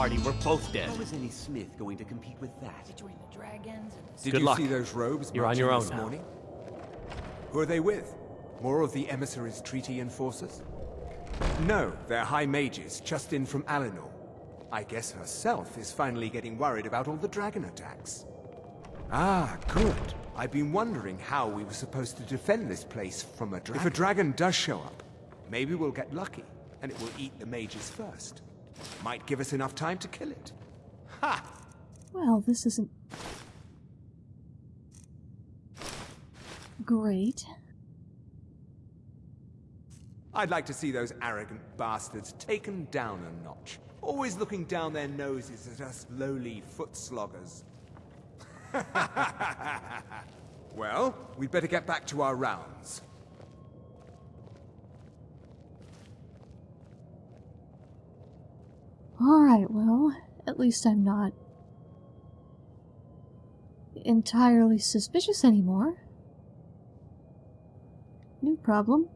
party, we're both dead. How is any Smith going to compete with that? Between the dragons and Did Good you luck. see those robes You're on your own this now. morning? Who are they with? More of the emissaries' treaty enforcers? No, they're high mages, just in from Alinor. I guess herself is finally getting worried about all the dragon attacks. Ah, good. I've been wondering how we were supposed to defend this place from a dragon. If a dragon does show up, maybe we'll get lucky, and it will eat the mages first. Might give us enough time to kill it. Ha! Well, this isn't... Great. I'd like to see those arrogant bastards taken down a notch. Always looking down their noses at us lowly foot sloggers. well, we'd better get back to our rounds. Alright, well, at least I'm not entirely suspicious anymore. New problem.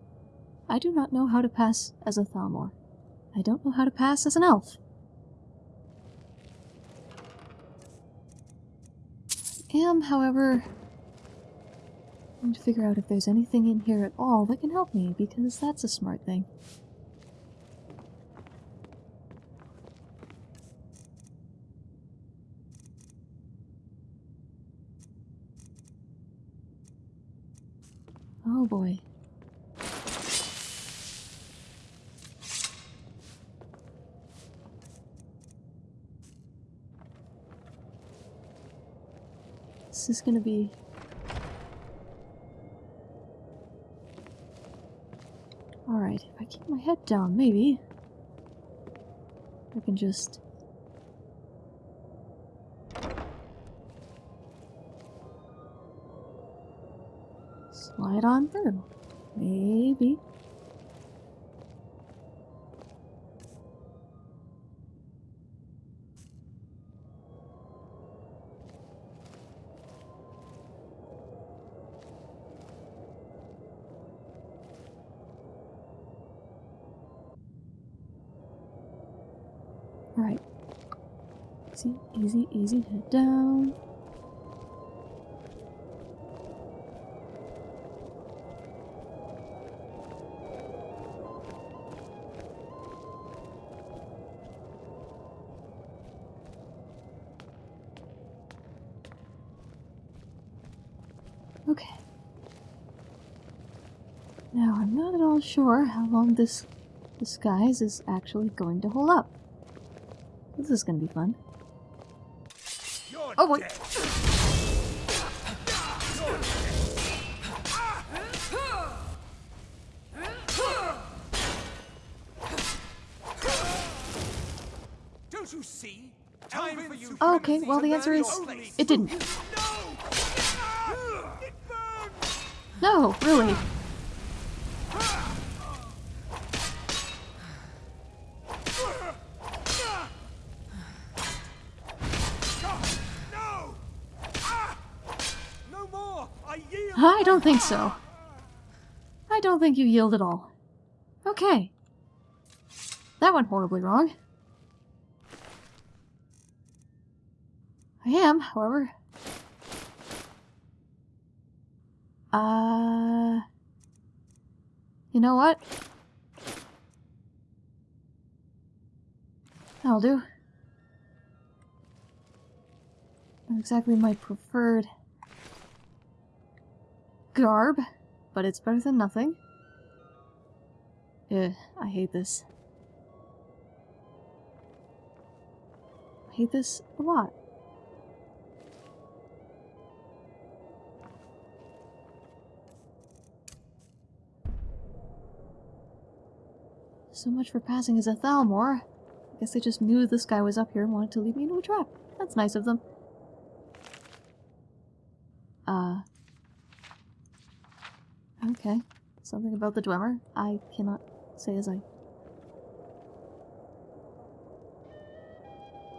I do not know how to pass as a Thalmor. I don't know how to pass as an elf. Am, however, going to figure out if there's anything in here at all that can help me, because that's a smart thing. Oh boy. This is gonna be... Alright, if I keep my head down, maybe... I can just... Slide on through. Maybe. Alright. Easy, easy, easy, head down. Okay. Now, I'm not at all sure how long this disguise is actually going to hold up. This is gonna be fun. Oh, wait. Don't you see? Time for you Okay, well, the answer is it didn't. No, really. I don't think so. I don't think you yield at all. Okay. That went horribly wrong. I am, however. Uh... You know what? That'll do. Not exactly my preferred garb, but it's better than nothing. Ugh, I hate this. I hate this a lot. So much for passing as a Thalmor. I guess they just knew this guy was up here and wanted to lead me into a trap. That's nice of them. Uh. Okay. Something about the Dwemer. I cannot say as I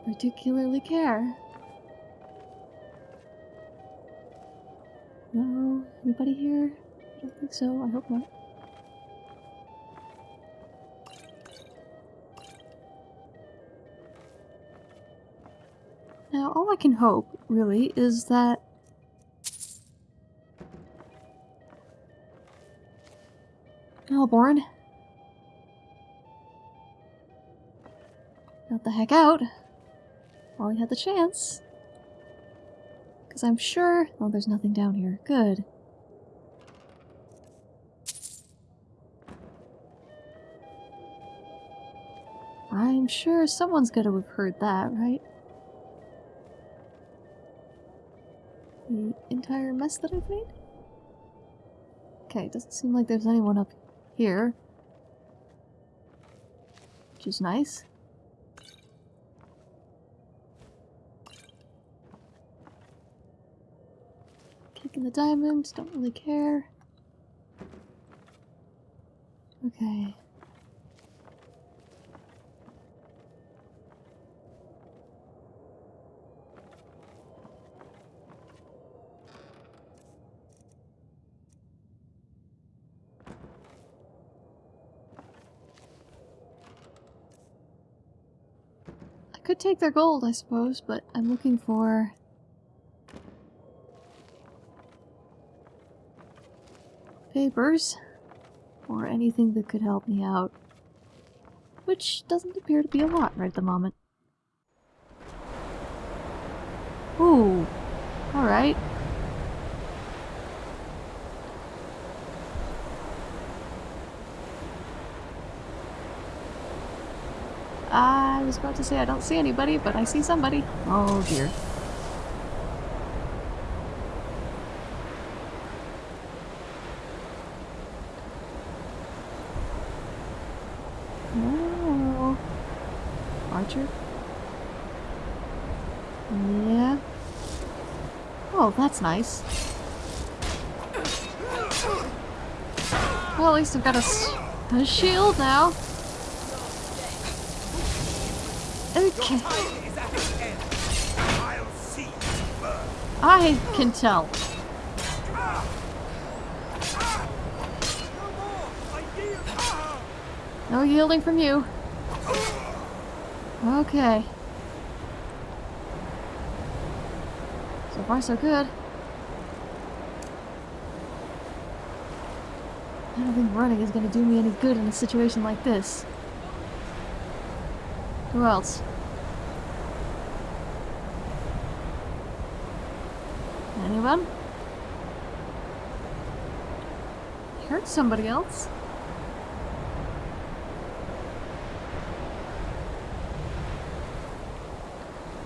particularly care. No? Anybody here? I don't think so. I hope not. I can hope, really, is that... Malborn. Got the heck out. While he had the chance. Because I'm sure... Oh, there's nothing down here. Good. I'm sure someone's gonna have heard that, right? The entire mess that I've made? Okay, it doesn't seem like there's anyone up here. Which is nice. Kicking the diamonds, don't really care. Okay. Could take their gold, I suppose, but I'm looking for... papers, or anything that could help me out. Which doesn't appear to be a lot right at the moment. Ooh, alright. I was about to say I don't see anybody, but I see somebody. Oh dear. No. Archer? Yeah. Oh, that's nice. Well, at least I've got a shield now. Okay. I can tell. No yielding from you. Okay. So far, so good. I don't think running is going to do me any good in a situation like this. Who else? Anyone? I heard somebody else.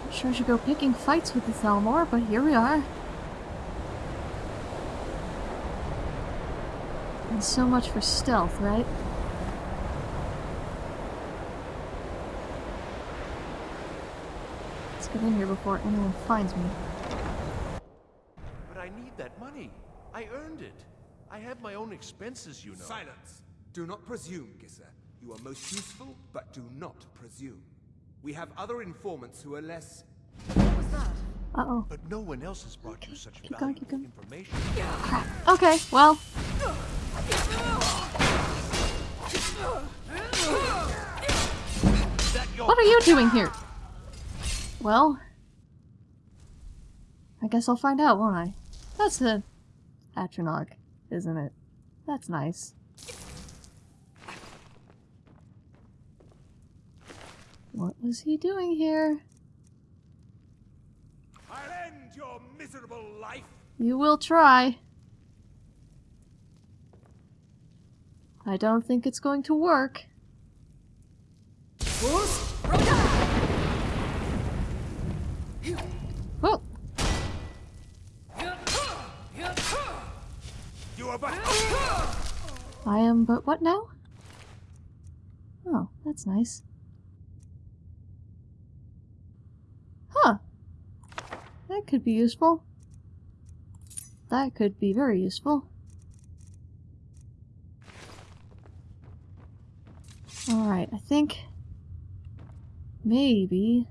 Not sure I should go picking fights with the Thalmor, but here we are. And so much for stealth, right? Get in here before anyone finds me. But I need that money. I earned it. I have my own expenses, you know. Silence! Do not presume, Gissur. You are most useful, but do not presume. We have other informants who are less... What was that? Uh-oh. But no one else has brought you such keep going, valuable keep going. information. Okay, well. What are you doing here? Well. I guess I'll find out, won't I? That's a Atronach, isn't it? That's nice. What was he doing here? I'll end your miserable life! You will try. I don't think it's going to work. I am but what now? Oh, that's nice. Huh. That could be useful. That could be very useful. Alright, I think... Maybe...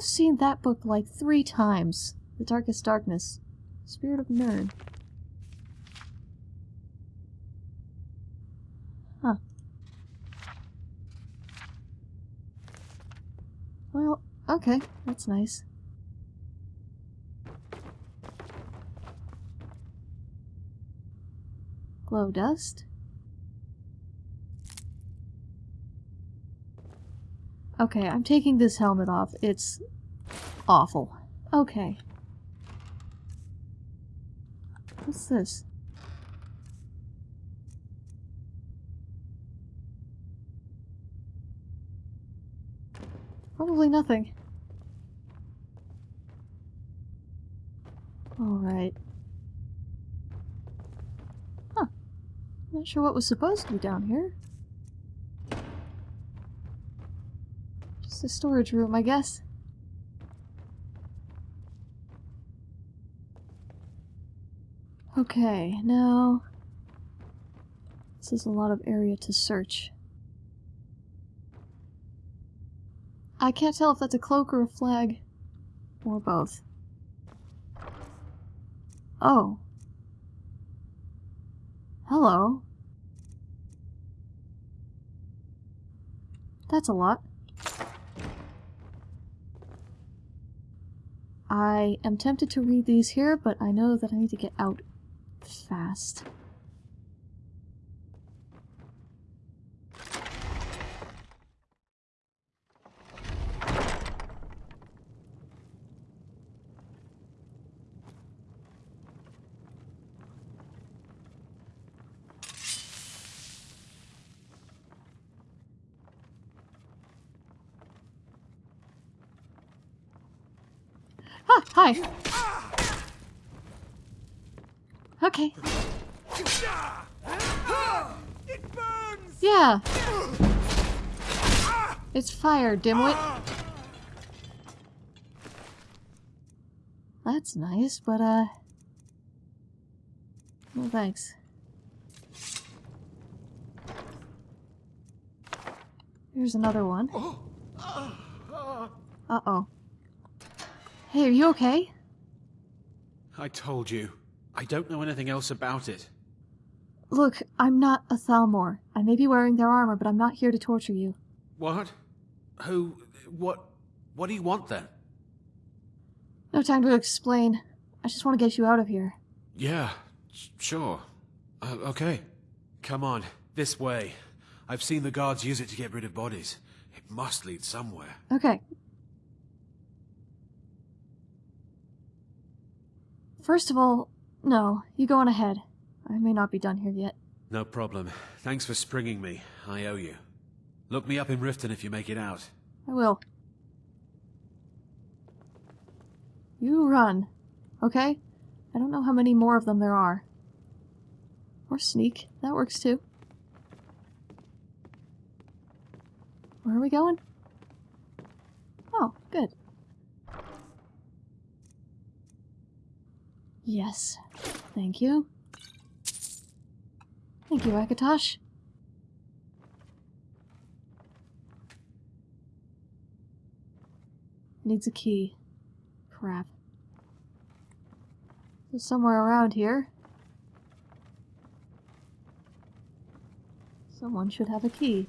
have seen that book like three times. The Darkest Darkness. Spirit of Nirn. Huh. Well, okay. That's nice. Glow dust? Okay, I'm taking this helmet off. It's awful. Okay. What's this? Probably nothing. Alright. Huh. Not sure what was supposed to be down here. A storage room, I guess. Okay, now... This is a lot of area to search. I can't tell if that's a cloak or a flag. Or both. Oh. Hello. That's a lot. I am tempted to read these here, but I know that I need to get out fast. Ah, hi. Okay. It burns! Yeah. It's fire, dimwit. That's nice, but uh... No thanks. Here's another one. Uh-oh. Hey, are you okay? I told you. I don't know anything else about it. Look, I'm not a Thalmor. I may be wearing their armor, but I'm not here to torture you. What? Who? What? What do you want then? No time to explain. I just want to get you out of here. Yeah, sure. Uh, okay. Come on, this way. I've seen the guards use it to get rid of bodies. It must lead somewhere. Okay. First of all, no, you go on ahead. I may not be done here yet. No problem. Thanks for springing me. I owe you. Look me up in Riften if you make it out. I will. You run, okay? I don't know how many more of them there are. Or sneak, that works too. Where are we going? Oh, good. Yes, thank you. Thank you, Akatosh. Needs a key. Crap. There's somewhere around here. Someone should have a key.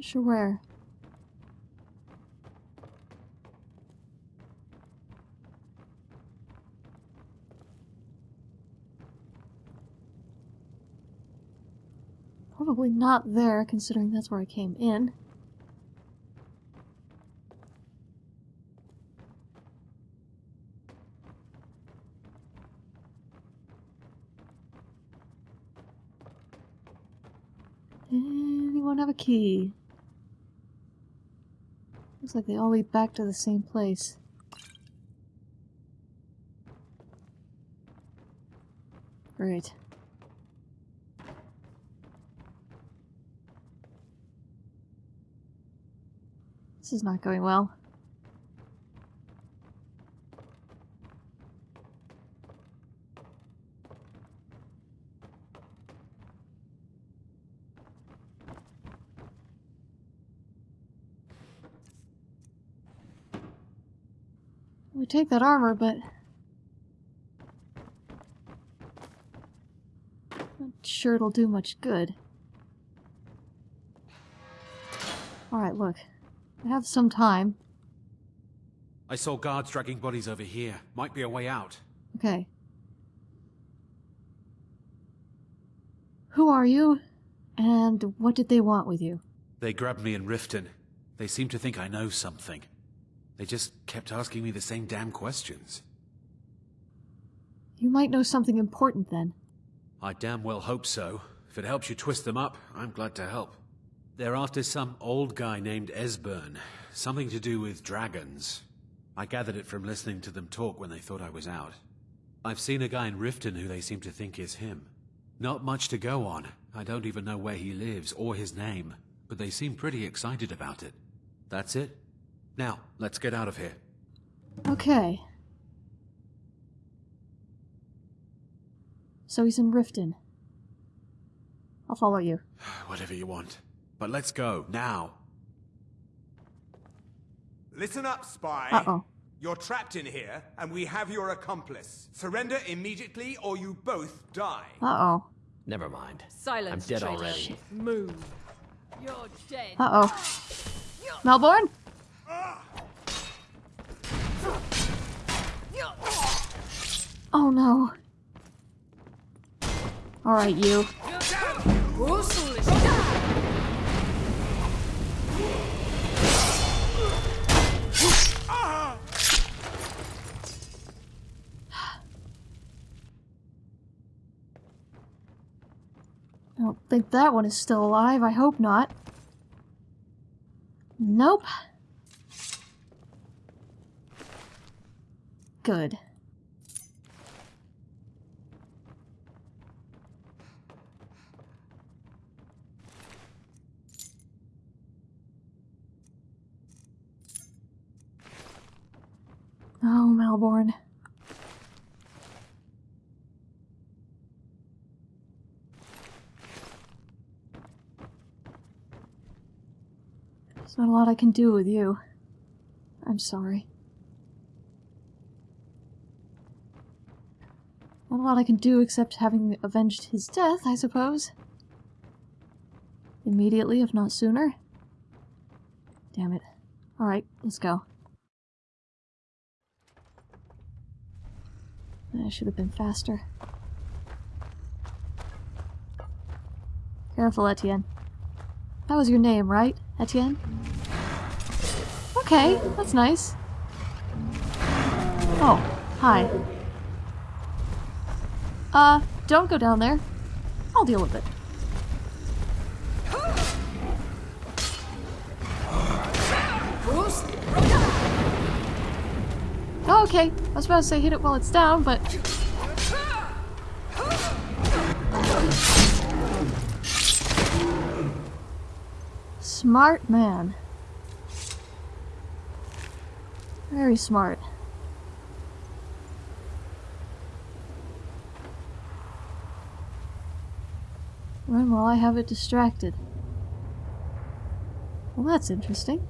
Not sure where. Probably not there, considering that's where I came in. Anyone have a key? Looks like they all lead back to the same place. Great. This is not going well. Take that armor, but... Not sure it'll do much good. Alright, look. I have some time. I saw guards dragging bodies over here. Might be a way out. Okay. Who are you? And what did they want with you? They grabbed me in Riften. They seem to think I know something. They just kept asking me the same damn questions. You might know something important then. I damn well hope so. If it helps you twist them up, I'm glad to help. They're after some old guy named Esbern. Something to do with dragons. I gathered it from listening to them talk when they thought I was out. I've seen a guy in Riften who they seem to think is him. Not much to go on. I don't even know where he lives or his name, but they seem pretty excited about it. That's it. Now, let's get out of here. Okay. So he's in Riften. I'll follow you. Whatever you want. But let's go, now. Listen up, spy. Uh-oh. You're trapped in here, and we have your accomplice. Surrender immediately, or you both die. Uh-oh. Never mind. Silence, I'm dead traitor. already. Move. You're dead. Uh-oh. Malborn? Oh no. Alright, you. I don't think that one is still alive. I hope not. Nope. Good. Oh, Malborn. There's not a lot I can do with you. I'm sorry. Not a lot I can do except having avenged his death, I suppose. Immediately, if not sooner. Damn it. Alright, let's go. I should have been faster. Careful, Etienne. That was your name, right, Etienne? Okay, that's nice. Oh, hi. Uh, don't go down there. I'll deal with it. Oh, okay. I was about to say hit it while it's down, but... Smart man. Very smart. While I have it distracted. Well, that's interesting.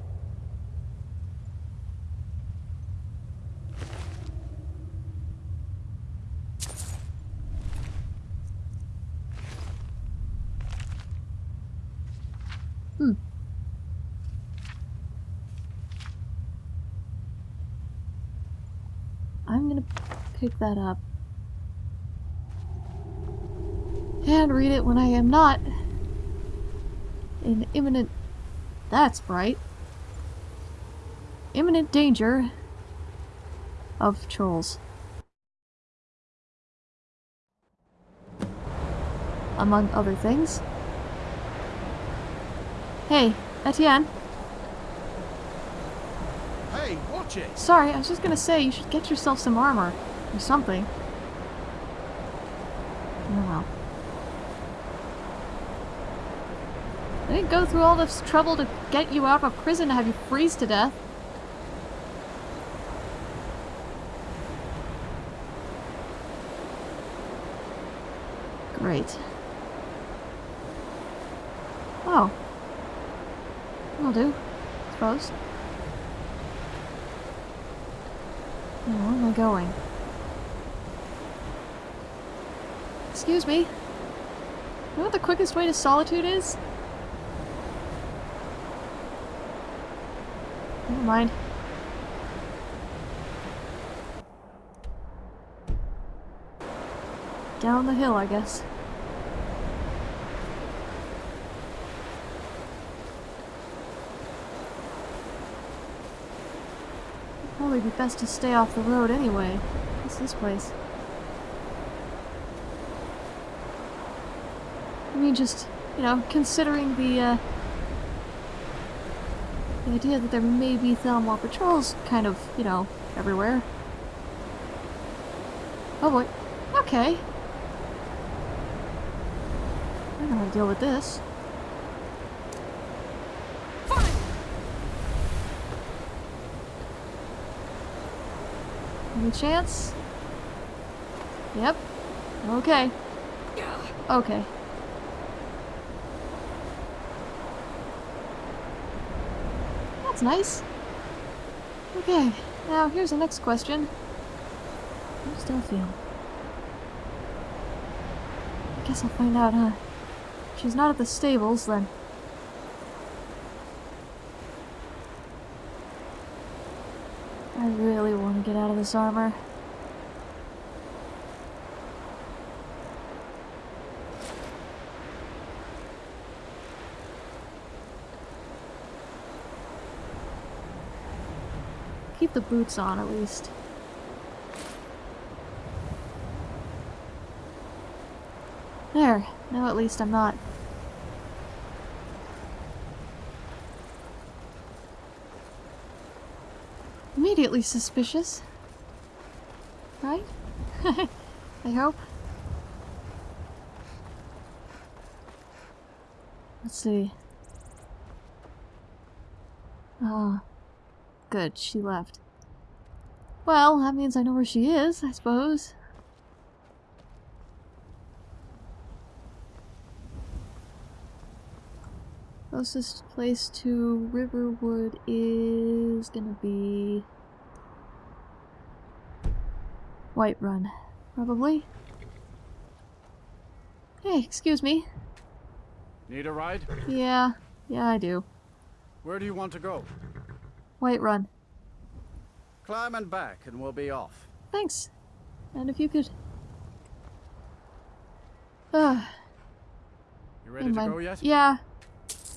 Hmm. I'm gonna pick that up. And read it when I am not in imminent... That's bright. Imminent danger of trolls. Among other things. Hey, Etienne. Hey, watch it! Sorry, I was just gonna say you should get yourself some armor. Or something. Oh well. I didn't go through all this trouble to get you out of prison to have you freeze to death. Great. Oh. Will do, I suppose. Now, where am I going? Excuse me. You know what the quickest way to solitude is? Never mind. Down the hill, I guess. Probably be best to stay off the road anyway. What's this place? I mean, just, you know, considering the, uh, idea that there may be Thalmor patrols kind of, you know, everywhere. Oh boy. Okay. I know how to deal with this. Any chance? Yep. Okay. Okay. That's nice. Okay, now here's the next question. How's Delphine? I guess I'll find out, huh? She's not at the stables, then... I really want to get out of this armor. Keep the boots on, at least. There. Now at least I'm not. Immediately suspicious. Right? I hope. Let's see. Ah. Good, she left. Well, that means I know where she is, I suppose. Closest place to Riverwood is gonna be... Whiterun, probably. Hey, excuse me. Need a ride? Yeah, yeah I do. Where do you want to go? Whiterun. Climb and back and we'll be off. Thanks. And if you could... Ugh. You ready to my- go yet? Yeah.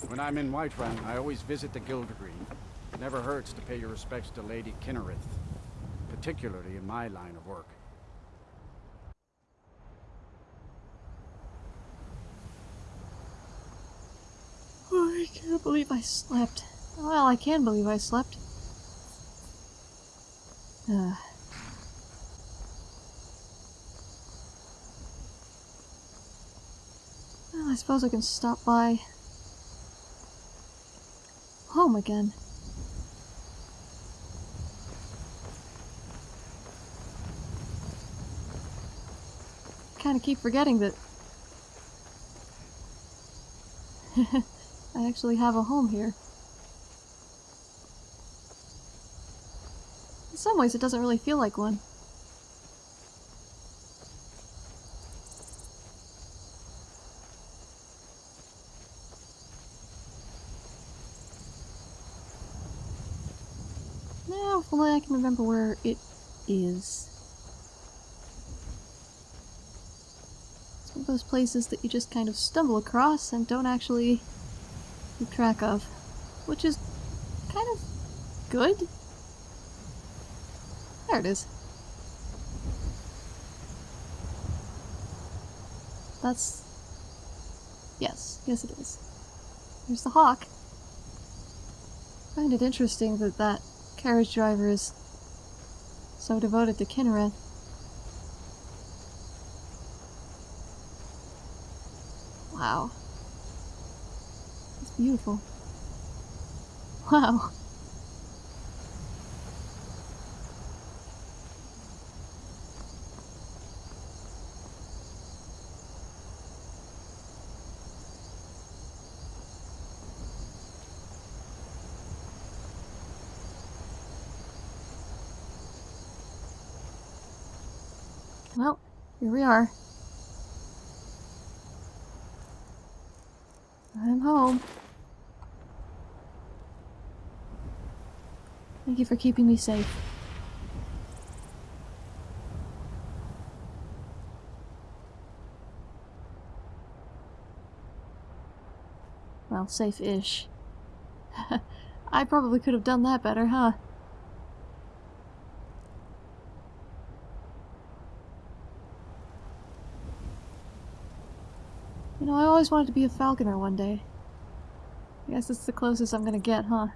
When I'm in Whiterun, I always visit the Gildergreen. It never hurts to pay your respects to Lady Kynareth, particularly in my line of work. Oh, I can't believe I slept. Well, I can believe I slept. Ugh. Well, I suppose I can stop by home again. Kind of keep forgetting that I actually have a home here. Some ways, it doesn't really feel like one. Now, if only I can remember where it is. It's one of those places that you just kind of stumble across and don't actually keep track of. Which is kind of good. There it is. That's... Yes, yes it is. There's the hawk. I find it interesting that that carriage driver is so devoted to Kynareth. Wow. It's beautiful. Wow. Well, here we are. I'm home. Thank you for keeping me safe. Well, safe-ish. I probably could have done that better, huh? You know, I always wanted to be a falconer one day. I guess it's the closest I'm gonna get, huh?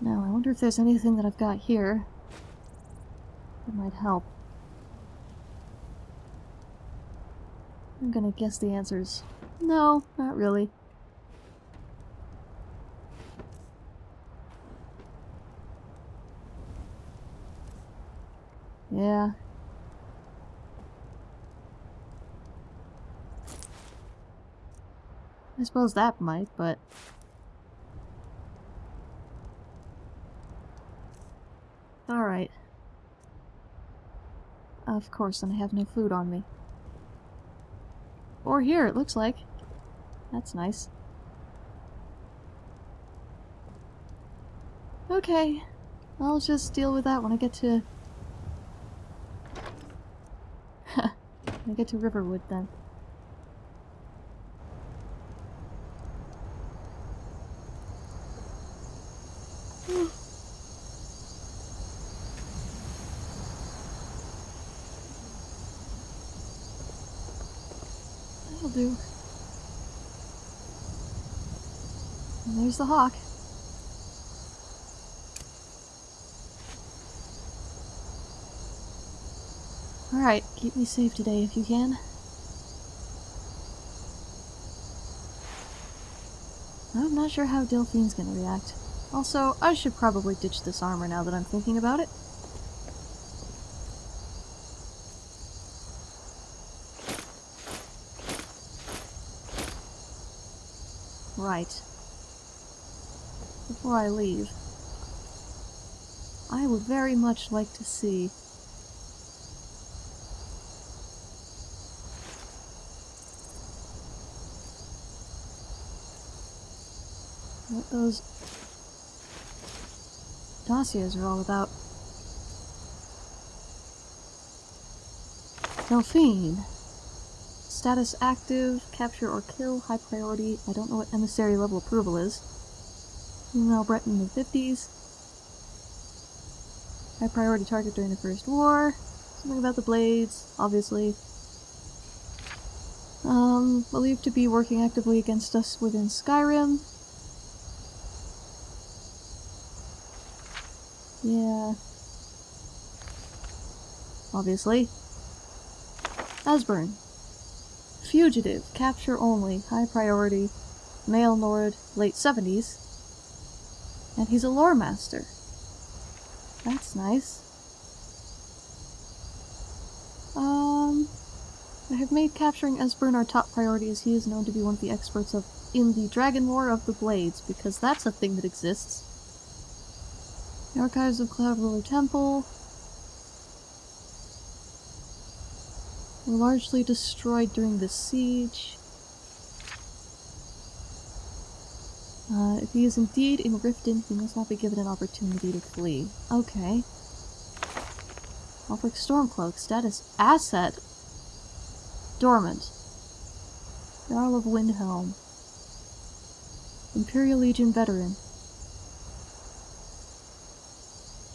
Now, I wonder if there's anything that I've got here that might help. I'm gonna guess the answers. No, not really. Yeah. I suppose that might, but... Alright. Of course, and I have no food on me. Or here, it looks like. That's nice. Okay. I'll just deal with that when I get to... I get to Riverwood, then. That'll do. And there's the hawk. Alright, keep me safe today if you can. I'm not sure how Delphine's gonna react. Also, I should probably ditch this armor now that I'm thinking about it. Right. Before I leave, I would very much like to see what those dossiers are all about. Delphine. Status active, capture or kill, high priority. I don't know what emissary level approval is. Female Breton in the 50s. High priority target during the First War. Something about the Blades, obviously. Um, believed to be working actively against us within Skyrim. Yeah. Obviously. Esbern. Fugitive. Capture only. High priority. Male Nord. Late 70s. And he's a lore master. That's nice. Um... I have made capturing Esbern our top priority as he is known to be one of the experts of in the Dragon Lore of the Blades, because that's a thing that exists. The Archives of Cloud Ruler Temple largely destroyed during the siege. Uh, if he is indeed in Riften, he must not be given an opportunity to flee. Okay. Ulfric Stormcloak, status asset. Dormant. Jarl of Windhelm. Imperial Legion veteran.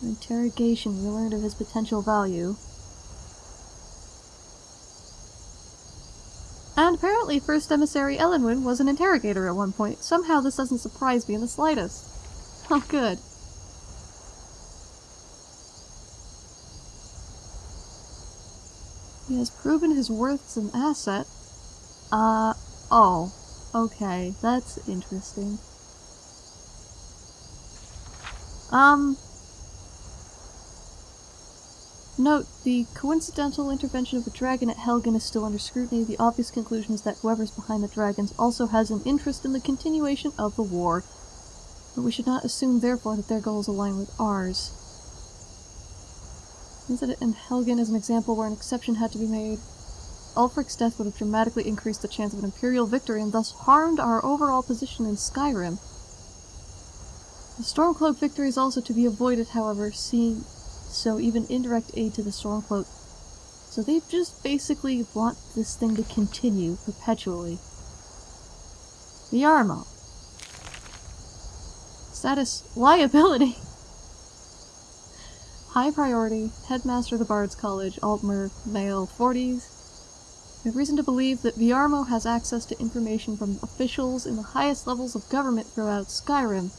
Interrogation, we learned of his potential value. And apparently First Emissary Elenwen was an interrogator at one point. Somehow this doesn't surprise me in the slightest. Oh, good. He has proven his worth as an asset. Uh, oh. Okay, that's interesting. Um, Note, the coincidental intervention of a dragon at Helgen is still under scrutiny. The obvious conclusion is that whoever's behind the dragons also has an interest in the continuation of the war. But we should not assume, therefore, that their goals align with ours. Incident in Helgen is an example where an exception had to be made. Ulfric's death would have dramatically increased the chance of an Imperial victory and thus harmed our overall position in Skyrim. The Stormcloak victory is also to be avoided, however, seeing so even indirect aid to the Stormcloak. So they just basically want this thing to continue perpetually. Viarmo. Status liability. High priority, headmaster of the Bard's College, Altmer, male, 40s. We have reason to believe that Viarmo has access to information from officials in the highest levels of government throughout Skyrim.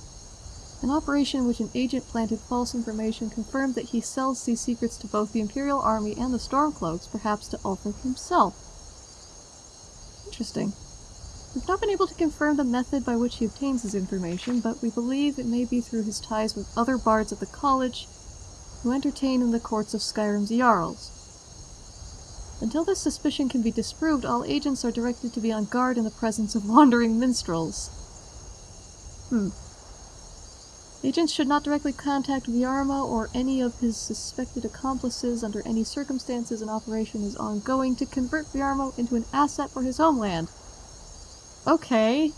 An operation in which an agent planted false information confirmed that he sells these secrets to both the Imperial Army and the Stormcloaks, perhaps to Ulfric himself. Interesting. We've not been able to confirm the method by which he obtains his information, but we believe it may be through his ties with other bards at the college who entertain in the courts of Skyrim's Jarls. Until this suspicion can be disproved, all agents are directed to be on guard in the presence of wandering minstrels. Hmm. Agents should not directly contact Viarmo or any of his suspected accomplices under any circumstances an operation is ongoing to convert Viarmo into an asset for his homeland. Okay.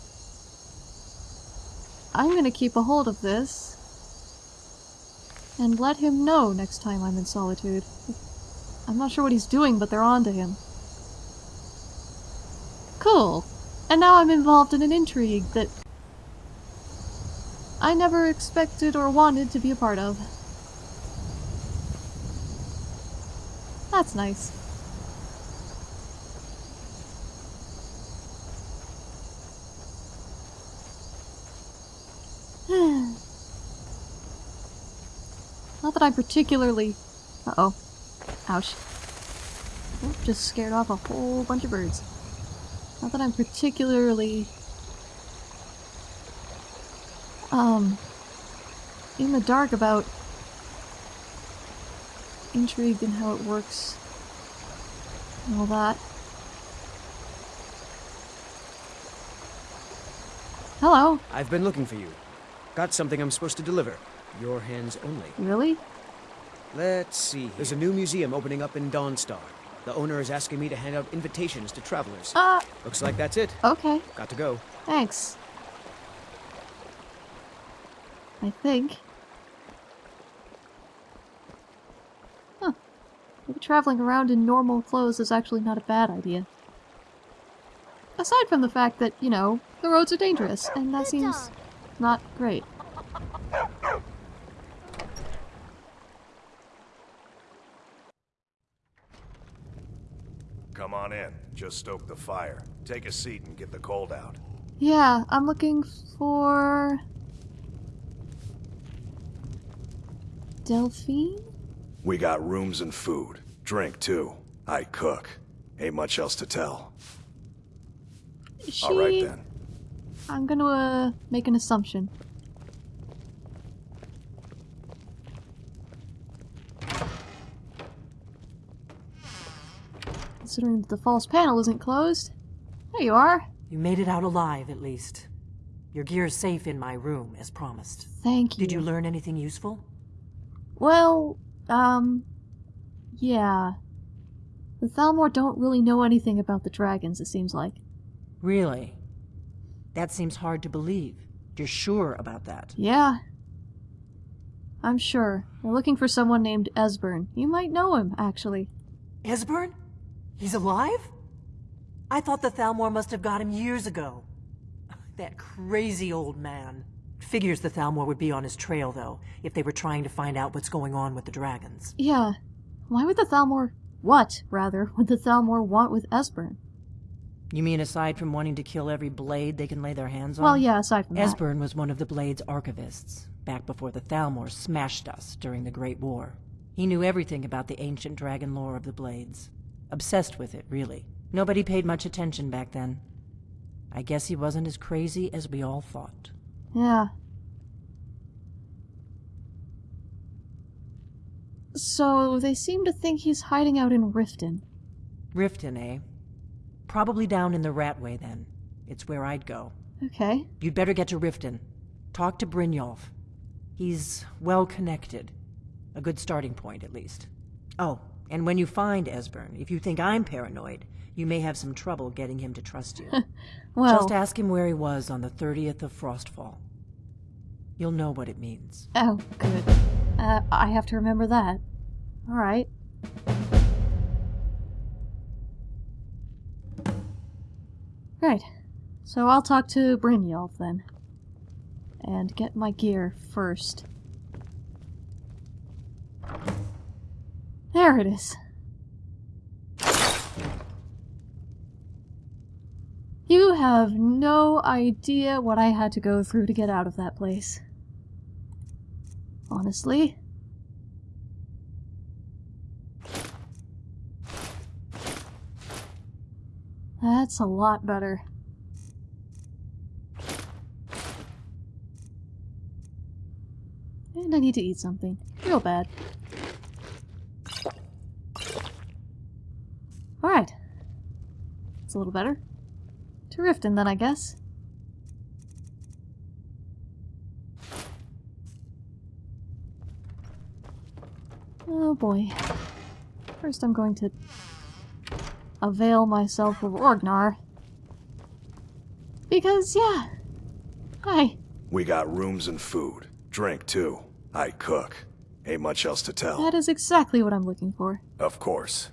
I'm gonna keep a hold of this and let him know next time I'm in Solitude. I'm not sure what he's doing, but they're on to him. Cool. And now I'm involved in an intrigue that I never expected or wanted to be a part of. That's nice. Not that I'm particularly... Uh-oh. Ouch. Just scared off a whole bunch of birds. Not that I'm particularly... Um... In the dark about... Intrigued in how it works. And all that. Hello. I've been looking for you. Got something I'm supposed to deliver. Your hands only. Really? Let's see. There's a new museum opening up in Dawnstar. The owner is asking me to hand out invitations to travelers. Uh, Looks like that's it. okay. Got to go. Thanks. I think. Huh. Maybe traveling around in normal clothes is actually not a bad idea. Aside from the fact that, you know, the roads are dangerous, and that seems not great. Come on in. Just stoke the fire. Take a seat and get the cold out. Yeah, I'm looking for... Delphine? We got rooms and food. Drink, too. I cook. Ain't much else to tell. She... All right, then. I'm gonna uh, make an assumption. Considering that the false panel isn't closed. There you are. You made it out alive, at least. Your gear's safe in my room, as promised. Thank you. Did you learn anything useful? Well, um, yeah. The Thalmor don't really know anything about the dragons, it seems like. Really? That seems hard to believe. You're sure about that? Yeah. I'm sure. They're looking for someone named Esbern. You might know him, actually. Esbern? He's alive? I thought the Thalmor must have got him years ago. That crazy old man. Figures the Thalmor would be on his trail, though, if they were trying to find out what's going on with the dragons. Yeah. Why would the Thalmor... What, rather, would the Thalmor want with Esbern? You mean aside from wanting to kill every blade they can lay their hands on? Well, yeah, aside from that. Esbern was one of the Blade's archivists, back before the Thalmor smashed us during the Great War. He knew everything about the ancient dragon lore of the Blades. Obsessed with it, really. Nobody paid much attention back then. I guess he wasn't as crazy as we all thought. Yeah. So, they seem to think he's hiding out in Riften. Riften, eh? Probably down in the Ratway, then. It's where I'd go. Okay. You'd better get to Riften. Talk to Brynjolf. He's well connected. A good starting point, at least. Oh, And when you find Esbern, if you think I'm paranoid, you may have some trouble getting him to trust you. well, Just ask him where he was on the 30th of Frostfall. You'll know what it means. Oh, good. Uh, I have to remember that. Alright. Right. So I'll talk to Brynjolf then. And get my gear first. There it is. You have no idea what I had to go through to get out of that place. Honestly. That's a lot better. And I need to eat something. Real bad. Alright. It's a little better. To Riften then, I guess. Oh boy. First I'm going to avail myself of Orgnar. Because, yeah. Hi. We got rooms and food. Drink, too. I cook. Ain't much else to tell. That is exactly what I'm looking for. Of course.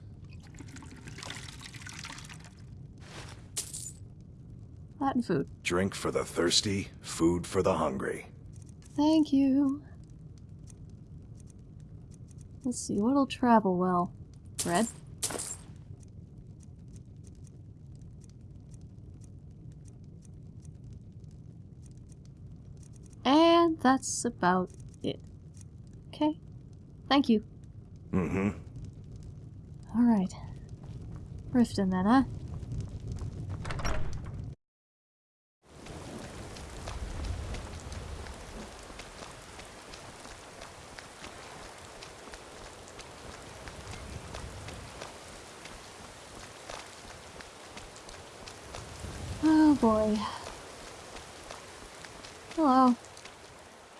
That food. Drink for the thirsty, food for the hungry. Thank you. Let's see, what'll travel well? Bread? And that's about it. Okay. Thank you. Mm-hmm. Alright. Riften then, huh? Oh boy. Hello.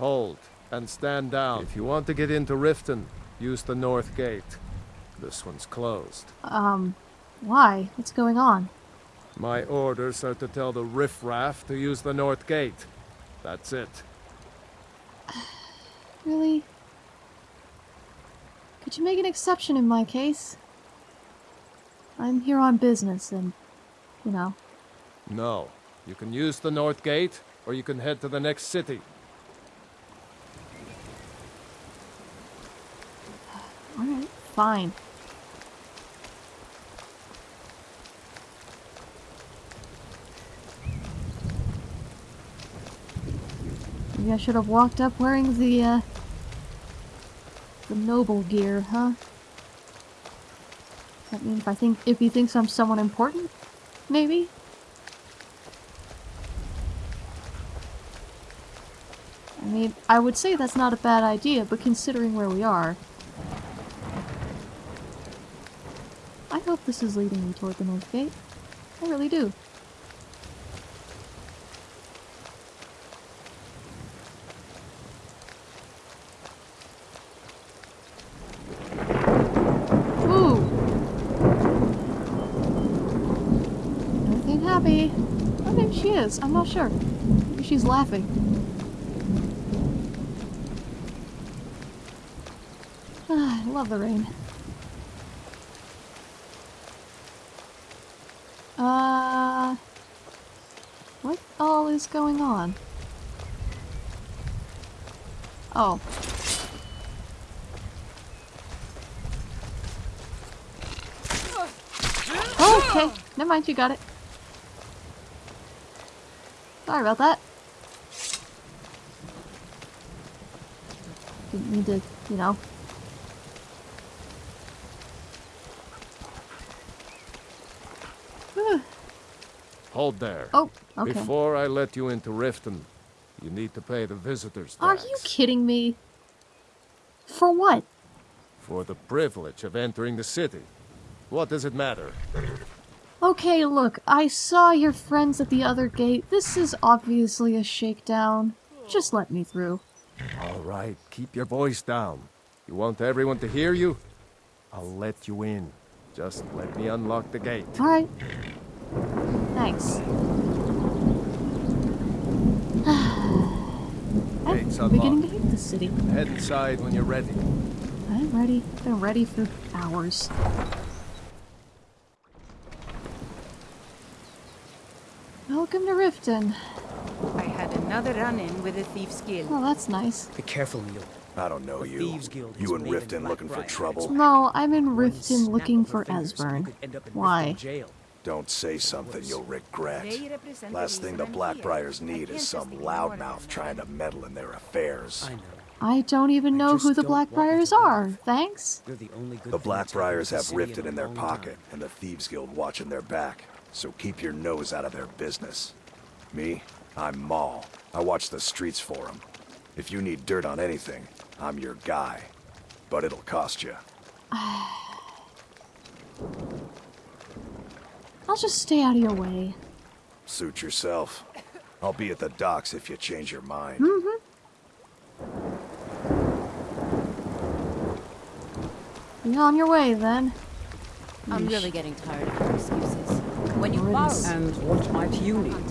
Hold, and stand down. If you want to get into Riften, use the north gate. This one's closed. Um, why? What's going on? My orders are to tell the riffraff to use the north gate. That's it. Really? Could you make an exception in my case? I'm here on business and, you know. No. You can use the north gate, or you can head to the next city. Alright, fine. Maybe I should have walked up wearing the, uh, the noble gear, huh? That mean if I think if he thinks I'm someone important? Maybe? I mean, I would say that's not a bad idea, but considering where we are... I hope this is leading me toward the North Gate. I really do. Oh, is, I'm not sure. Maybe she's laughing. I love the rain. Uh... What all is going on? Oh. Oh, okay. Never mind, you got it. Sorry about that. Didn't need to, you know. Hold there. Oh, okay. Before I let you into Riften, you need to pay the visitors Are you kidding me? For what? for the privilege of entering the city. What does it matter? Okay, look, I saw your friends at the other gate. This is obviously a shakedown. Just let me through. All right, keep your voice down. You want everyone to hear you? I'll let you in. Just let me unlock the gate. Alright. Thanks. Gate's I'm beginning to unlocked. hate this city. Head inside when you're ready. I'm ready. Been ready for hours. Welcome to Riften. I had another run-in with a thief's guild. Oh, that's nice. Be careful, Neil. I don't know The you. Thieves Guild You and Riften looking for trouble? No, I'm in Riften looking for Esbern. could end up in Why? Jail. Don't say something you'll regret. They represent the Last thing the reason I'm here. Blackbriars need is some loudmouth trying to meddle in their affairs. I don't even know who the don't want you Blackbriars are. Thanks. The only good The thing that's happened Blackbriars have city Riften in their pocket, and the Thieves Guild watching their back. So keep your nose out of their business. Me? I'm Maul. I watch the streets for them. If you need dirt on anything, I'm your guy. But it'll cost you. I'll just stay out of your way. Suit yourself. I'll be at the docks if you change your mind. Mm-hmm. Be on your way then. I'm Yeesh. really getting tired of your excuses. When you borrow And what might you need? on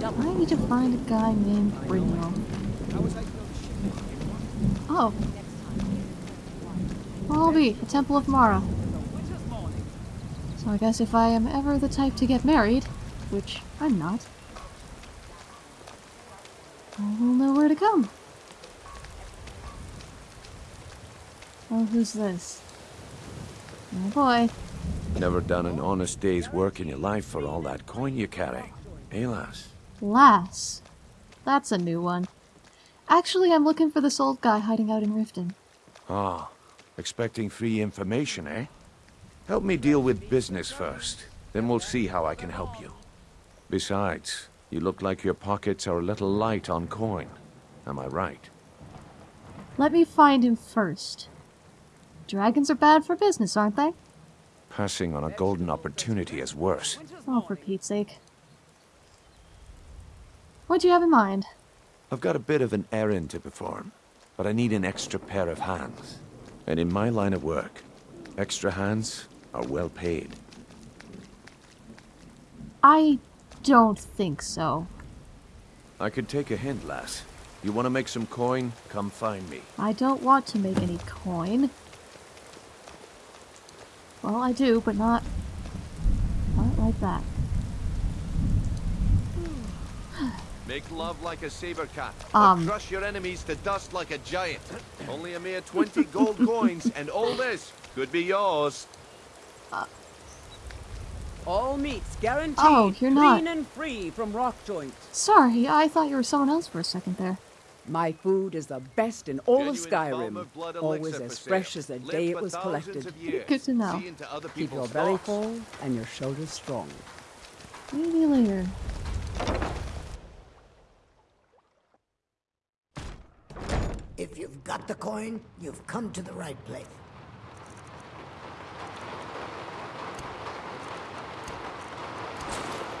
time, for. I need to find a guy named Brino. Oh. Well, I'll be the Temple of Mara. So I guess if I am ever the type to get married, which I'm not, I will know where to come. Oh, who's this? Oh boy. Never done an honest day's work in your life for all that coin you carry. Eh, lass? Lass. That's a new one. Actually, I'm looking for this old guy hiding out in Riften. Ah, expecting free information, eh? Help me deal with business first. Then we'll see how I can help you. Besides, you look like your pockets are a little light on coin. Am I right? Let me find him first. Dragons are bad for business, aren't they? Passing on a golden opportunity is worse. Oh, for Pete's sake. What do you have in mind? I've got a bit of an errand to perform, but I need an extra pair of hands. And in my line of work, extra hands are well paid. I don't think so. I could take a hint, lass. You want to make some coin? Come find me. I don't want to make any coin. Well, I do, but not... Not like that. Make love like a saber cat, Um. or crush your enemies to dust like a giant. Only a mere 20 gold coins, and all this could be yours. All meats guaranteed. Oh, you're not- Clean and free from rock joint. Sorry, I thought you were someone else for a second there. My food is the best in all of Genuine Falmer Falmer blood Always as fresh as the Lived day it was collected. Good to know. See into other Keep your belly thoughts. full and your shoulders strong. Maybe later. If you've got the coin, you've come to the right place.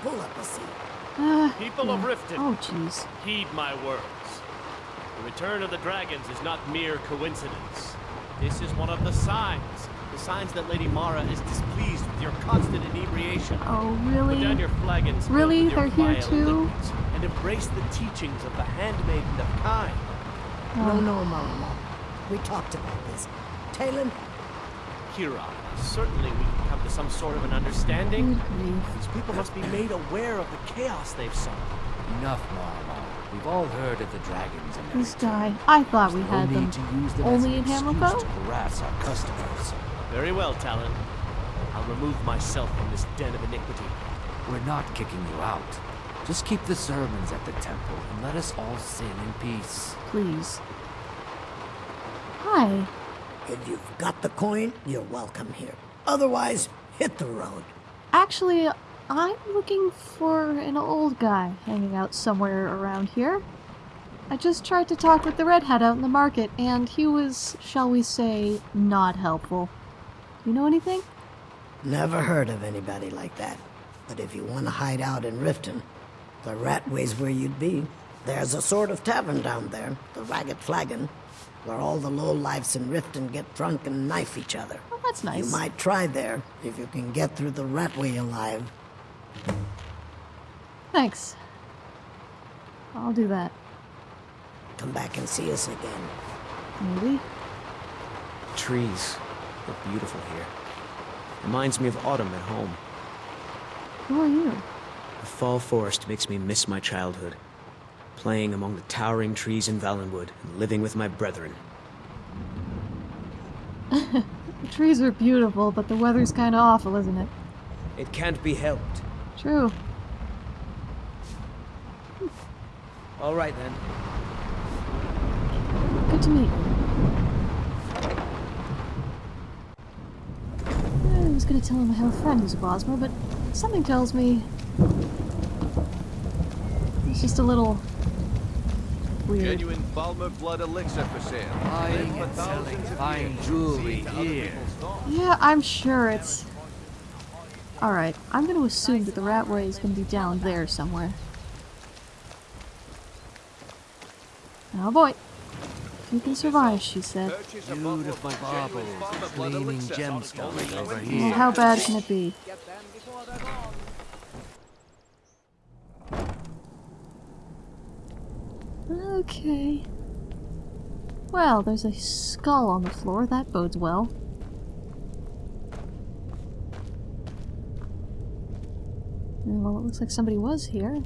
Pull up a seat. Uh, People of. Riften. Oh, jeez. Heed my words. The return of the dragons is not mere coincidence. This is one of the signs. The signs that Lady Mara is displeased with your constant inebriation. Oh, Put down really? your flagons Really? your They're here too? liquids, and embrace the teachings of the handmaiden of Kyne. No, no, Maramal. We talked about this. Talon, Kira, certainly we can come to some sort of an understanding. Good grief. These people must be made aware of the chaos they've sown. Enough, Maramal. We've all heard of the dragons and This guy. I thought we no had need them to use them only in as an excuse Hammerfell. to harass our customers. Very well, Talon. I'll remove myself from this den of iniquity. We're not kicking you out. Just keep the sermons at the temple and let us all sin in peace. Please. Hi. if you've got the coin, you're welcome here. Otherwise, hit the road. Actually, I'm looking for an old guy hanging out somewhere around here. I just tried to talk with the redhead out in the market, and he was, shall we say, not helpful. You know anything? Never heard of anybody like that. But if you want to hide out in Riften, the Ratway's where you'd be. There's a sort of tavern down there, the Ragged Flagon, where all the low-lifes in Riften get drunk and knife each other. Well, that That's nice. You might try there if you can get through the Ratway alive. Thanks. I'll do that. Come back and see us again. Maybe. Trees. Look beautiful here. Reminds me of autumn at home. Who are you? The fall forest makes me miss my childhood. Playing among the towering trees in Valenwood and living with my brethren. the trees are beautiful, but the weather's kind of awful, isn't it? It can't be helped. True. All right then. Good to meet you. I was gonna tell him I have a friend who's a Bosmer, but something tells me it's just a little weird. Genuine Falmer blood elixir for sale. Buying and selling fine jewelry here. Yeah, I'm sure it's... Alright, I'm gonna assume that the Ratway is gonna be down there somewhere. Oh boy. If you can survive, she said. Beautiful baubles, gleaming gemstones over Well, how bad can it be? Okay. Well, there's a skull on the floor. That bodes well. Well, it looks like somebody was here.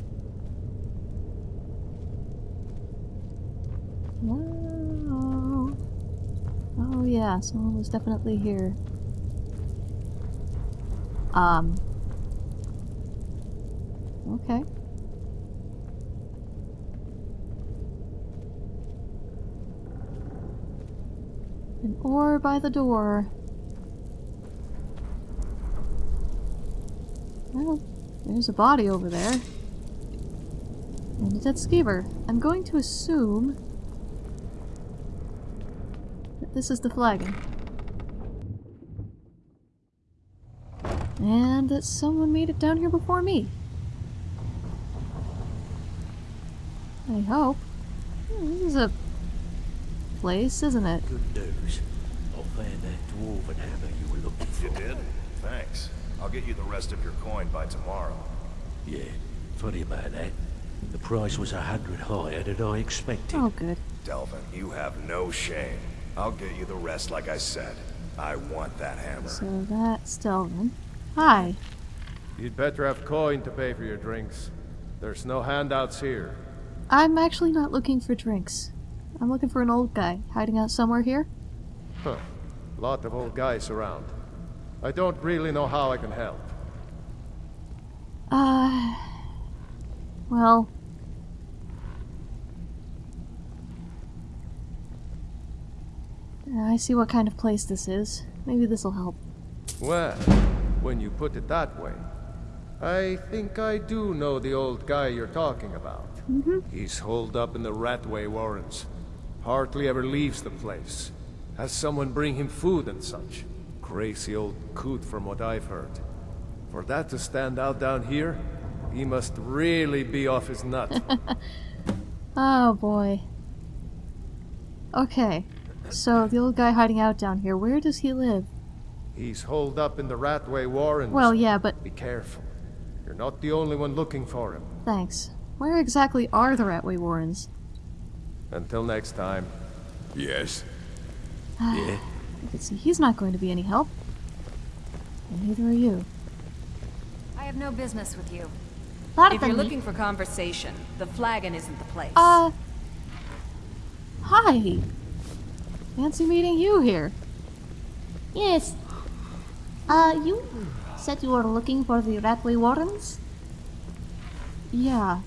Oh yeah, someone was definitely here. Um. Okay. Oar by the door. Well, there's a body over there. And a dead skeever. I'm going to assume that this is the flagon. And that someone made it down here before me. I hope. This is a place, isn't it? Good news. I found that dwarven hammer you were looking for. You did? Thanks. I'll get you the rest of your coin by tomorrow. Yeah, funny about that. The price was a hundred higher than I expected. Oh, good. Delvin, you have no shame. I'll get you the rest like I said. I want that hammer. So that's Delvin. Hi. You'd better have coin to pay for your drinks. There's no handouts here. I'm actually not looking for drinks. I'm looking for an old guy hiding out somewhere here. Huh. Lot of old guys around. I don't really know how I can help. Uh. Well. I see what kind of place this is. Maybe this'll help. Well, when you put it that way, I think I do know the old guy you're talking about. Mm -hmm. He's holed up in the Ratway Warrens. Hardly ever leaves the place. Has someone bring him food and such. Crazy old coot from what I've heard. For that to stand out down here, he must really be off his nut. Oh boy. Okay. So, the old guy hiding out down here, where does he live? He's holed up in the Ratway Warrens. Well, yeah, but Be careful. You're not the only one looking for him. thanks. Where exactly are the Ratway Warrens? Until next time. Yes. yeah. I can see he's not going to be any help. And neither are you. I have no business with you. Pardon if you're me. looking for conversation, the flagon isn't the place. Uh. Hi. Fancy meeting you here. Yes. Uh, you said you were looking for the Ratway Warrens? Yeah.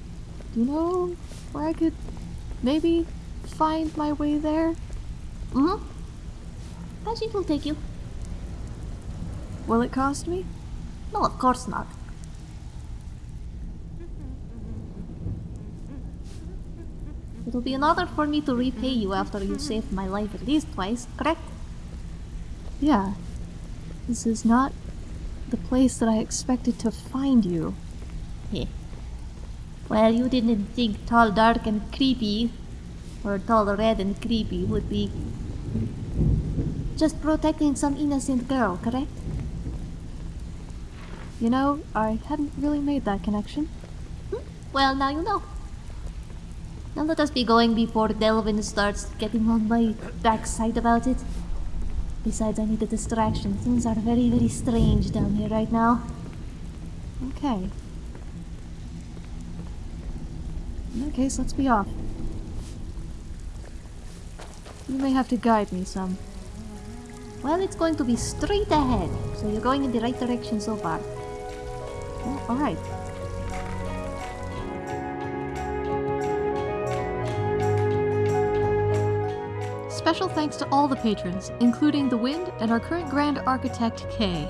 Do you know where I could maybe find my way there? Mm-hmm. Passage will take you. Will it cost me? No, of course not. It'll be an honor for me to repay you after you saved my life at least twice, correct? Yeah. This is not the place that I expected to find you. Heh. Well, you didn't think tall, dark, and creepy, or tall, red, and creepy would be just protecting some innocent girl, correct? You know, I hadn't really made that connection. Hmm? Well, now you know. Now let us be going before Delvin starts getting on my backside about it. Besides, I need a distraction. Things are very, very strange down here right now. Okay. In that case, let's be off. You may have to guide me some. Well, it's going to be straight ahead, so you're going in the right direction so far. Well, Alright. Special thanks to all the patrons, including The Wind and our current Grand Architect, Kay.